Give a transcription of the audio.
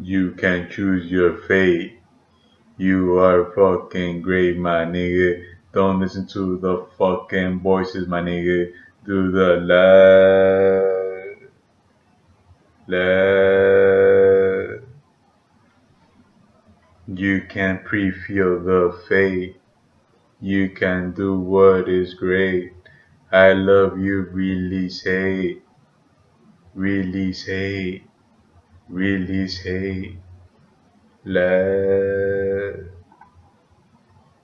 You can choose your fate. You are fucking great, my nigga. Don't listen to the fucking voices, my nigga. Do the love. Love. You can pre-feel the fate. You can do what is great. I love you, release hate. Release hate. Release hate. Love.